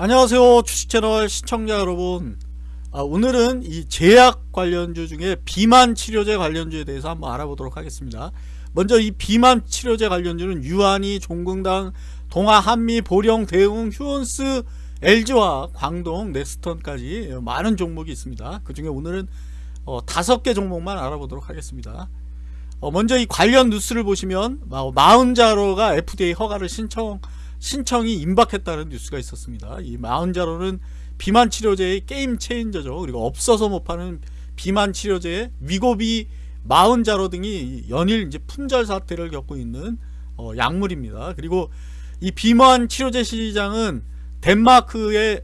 안녕하세요 주식채널 시청자 여러분. 아, 오늘은 이 제약 관련주 중에 비만 치료제 관련주에 대해서 한번 알아보도록 하겠습니다. 먼저 이 비만 치료제 관련주는 유한이, 종근당, 동아, 한미, 보령, 대웅, 휴원스, LG와 광동, 넥스턴까지 많은 종목이 있습니다. 그 중에 오늘은 어, 다섯 개 종목만 알아보도록 하겠습니다. 어, 먼저 이 관련 뉴스를 보시면 마운자로가 FDA 허가를 신청 신청이 임박했다는 뉴스가 있었습니다. 이 마운자로는 비만 치료제의 game changer죠. 그리고 없어서 못 파는 비만 치료제의 위고비 마운자로 등이 연일 이제 품절 사태를 겪고 있는 어, 약물입니다. 그리고 이 비만 치료제 시장은 덴마크의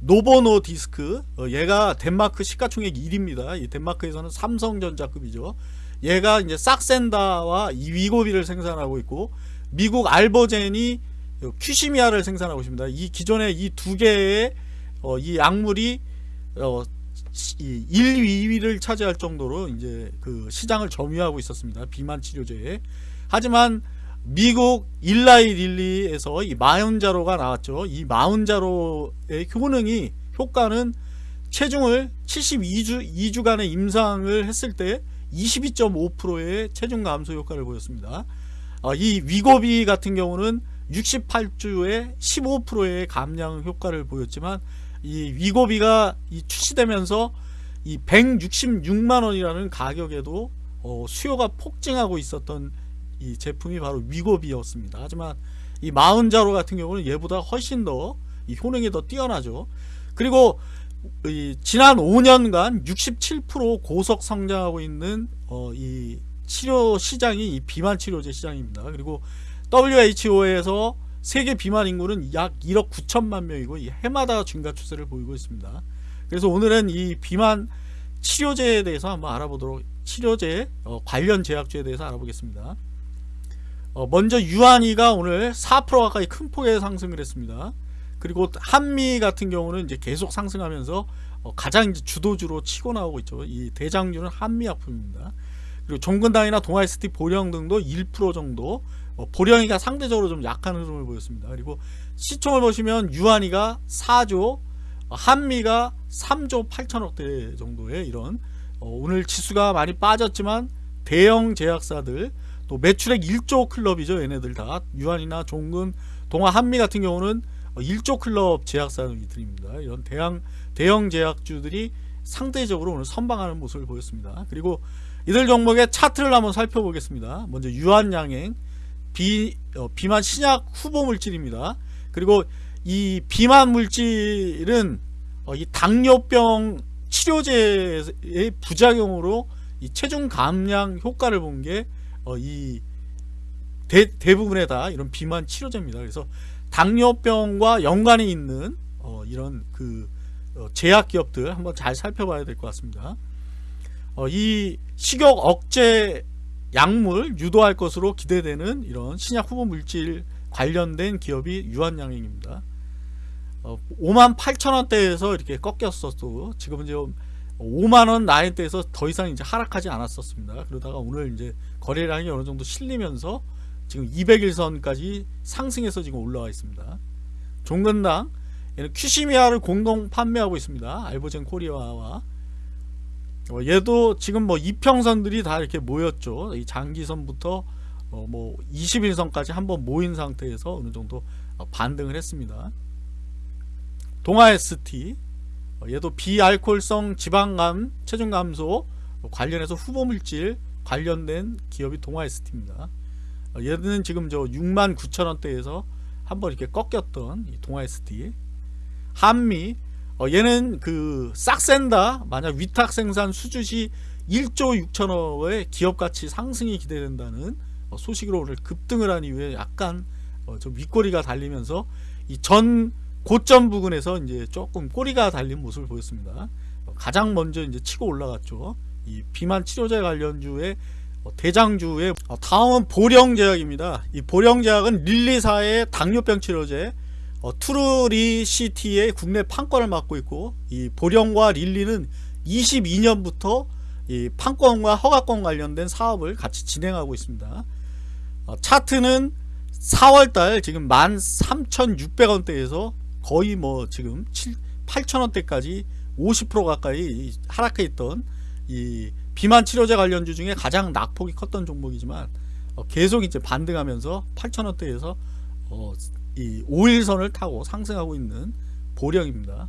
노보 노디스크 어, 얘가 덴마크 시가총액 1위입니다. 이 덴마크에서는 삼성전자급이죠. 얘가 이제 삭센다와 이 위고비를 생산하고 있고 미국 알버젠이 큐시미아를 생산하고 있습니다. 이 기존의 이두 개의 어, 이 약물이 어, 1, 2위를 차지할 정도로 이제 그 시장을 점유하고 있었습니다. 비만 치료제에. 하지만 미국 일라이 릴리에서 이 마운자로가 나왔죠. 이 마운자로의 효능이 효과는 체중을 72주 2주간의 임상을 했을 때 22.5%의 체중 감소 효과를 보였습니다. 어, 이 위고비 같은 경우는 68주에 15%의 감량 효과를 보였지만 이 위고비가 이 출시되면서 이 166만원이라는 가격에도 어 수요가 폭증하고 있었던 이 제품이 바로 위고비였습니다. 하지만 이 마흔자로 같은 경우는 얘보다 훨씬 더이 효능이 더 뛰어나죠. 그리고 지난 5년간 67% 고속 성장하고 있는 어 이 치료 시장이 이 비만 치료제 시장입니다. 그리고 WHO에서 세계 비만 인구는 약 1억 9천만 명이고 해마다 증가 추세를 보이고 있습니다. 그래서 오늘은 이 비만 치료제에 대해서 한번 알아보도록 치료제 어, 관련 제약주에 대해서 알아보겠습니다. 어, 먼저 유한이가 오늘 4% 가까이 큰 폭의 상승을 했습니다. 그리고 한미 같은 경우는 이제 계속 상승하면서 어, 가장 주도주로 치고 나오고 있죠. 이 대장주는 한미 약품입니다. 그리고 종근당이나 동아이스티 보령 등도 1% 정도 어, 보령이가 상대적으로 좀 약한 흐름을 보였습니다. 그리고 시총을 보시면 유한이가 4조 한미가 3조 8천억대 정도의 이런 어, 오늘 지수가 많이 빠졌지만 대형 제약사들 또 매출액 1조 클럽이죠. 얘네들 다. 유한이나 종근 동아 한미 같은 경우는 1조 클럽 제약사들입니다. 이런 대형 대형 제약주들이 상대적으로 오늘 선방하는 모습을 보였습니다. 그리고 이들 종목의 차트를 한번 살펴보겠습니다. 먼저 유한양행 비, 어, 비만 신약 후보 물질입니다. 그리고 이 비만 물질은 어, 이 당뇨병 치료제의 부작용으로 이 체중 감량 효과를 본 게이 어, 대부분의 다 이런 비만 치료제입니다. 그래서 당뇨병과 연관이 있는 어, 이런 그 어, 제약 기업들 한번 잘 살펴봐야 될 것 같습니다. 어, 이 식욕 억제 약물 유도할 것으로 기대되는 이런 신약 후보 물질 관련된 기업이 유한양행입니다. 어, 5만 8천원대에서 이렇게 꺾였었고 지금은 이제 5만원 라인대에서 더 이상 이제 하락하지 않았었습니다. 그러다가 오늘 이제 거래량이 어느 정도 실리면서 지금 200일선까지 상승해서 지금 올라와 있습니다. 종근당 얘는 큐시미아를 공동 판매하고 있습니다. 알보젠 코리아와 어, 얘도 지금 뭐 이평선들이 다 이렇게 모였죠. 이 장기선부터 어, 뭐 21선까지 한번 모인 상태에서 어느 정도 어, 반등을 했습니다. 동아 ST 어, 얘도 비알콜성 지방감 체중 감소 관련해서 후보물질 관련된 기업이 동아 ST입니다. 어, 얘는 지금 저 6만 9천 원대에서 한번 이렇게 꺾였던 동아 ST 한미 어, 얘는 그 싹센다 만약 위탁 생산 수주시 1조 6천억의 기업가치 상승이 기대된다는 어, 소식으로 오늘 급등을 한 이후에 약간 어, 좀 윗꼬리가 달리면서 이 전 고점 부근에서 이제 조금 꼬리가 달린 모습을 보였습니다. 어, 가장 먼저 이제 치고 올라갔죠. 이 비만 치료제 관련주의 어, 대장주의 어, 다음은 보령제약입니다. 이 보령제약은 릴리사의 당뇨병 치료제 어, 투르리시티의 국내 판권을 맡고 있고 이 보령과 릴리는 22년부터 이 판권과 허가권 관련된 사업을 같이 진행하고 있습니다. 어, 차트는 4월달 지금 13,600원대에서 거의 뭐 지금 8,000원대까지 50% 가까이 하락해 있던 이 비만 치료제 관련주 중에 가장 낙폭이 컸던 종목이지만 어, 계속 이제 반등하면서 8,000원대에서 어, 이 5일선을 타고 상승하고 있는 보령입니다.